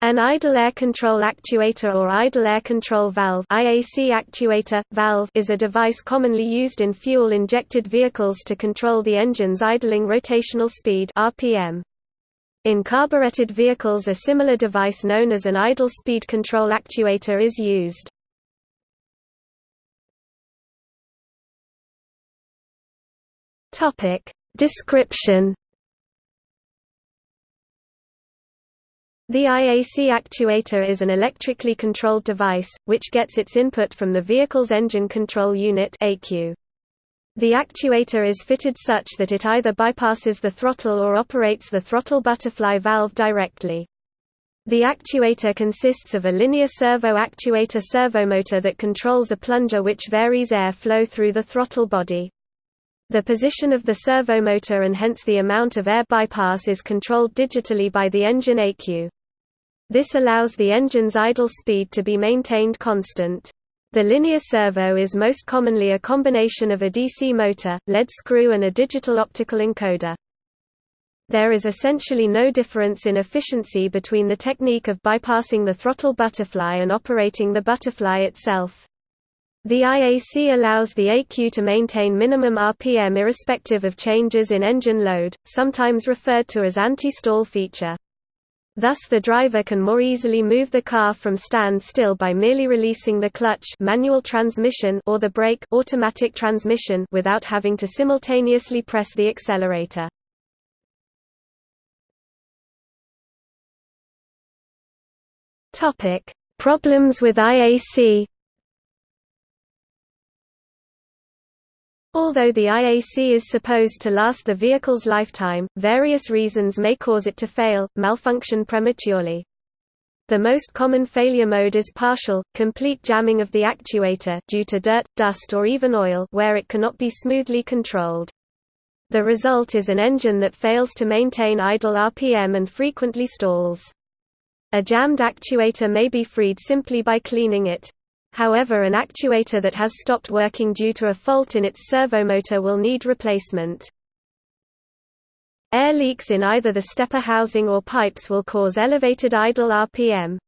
An idle air control actuator or idle air control valve IAC actuator, valve is a device commonly used in fuel-injected vehicles to control the engine's idling rotational speed RPM. In carbureted vehicles a similar device known as an idle speed control actuator is used. Description The IAC actuator is an electrically controlled device, which gets its input from the vehicle's engine control unit The actuator is fitted such that it either bypasses the throttle or operates the throttle butterfly valve directly. The actuator consists of a linear servo actuator servomotor that controls a plunger which varies air flow through the throttle body. The position of the servomotor and hence the amount of air bypass is controlled digitally by the engine ECU. This allows the engine's idle speed to be maintained constant. The linear servo is most commonly a combination of a DC motor, lead screw and a digital optical encoder. There is essentially no difference in efficiency between the technique of bypassing the throttle butterfly and operating the butterfly itself. The IAC allows the ECU to maintain minimum RPM irrespective of changes in engine load, sometimes referred to as anti-stall feature. Thus the driver can more easily move the car from standstill by merely releasing the clutch manual transmission or the brake automatic transmission without having to simultaneously press the accelerator. Problems with IAC Although the IAC is supposed to last the vehicle's lifetime, various reasons may cause it to fail, malfunction prematurely. The most common failure mode is partial, complete jamming of the actuator due to dirt, dust or even oil where it cannot be smoothly controlled. The result is an engine that fails to maintain idle RPM and frequently stalls. A jammed actuator may be freed simply by cleaning it. However an actuator that has stopped working due to a fault in its servomotor will need replacement. Air leaks in either the stepper housing or pipes will cause elevated idle RPM.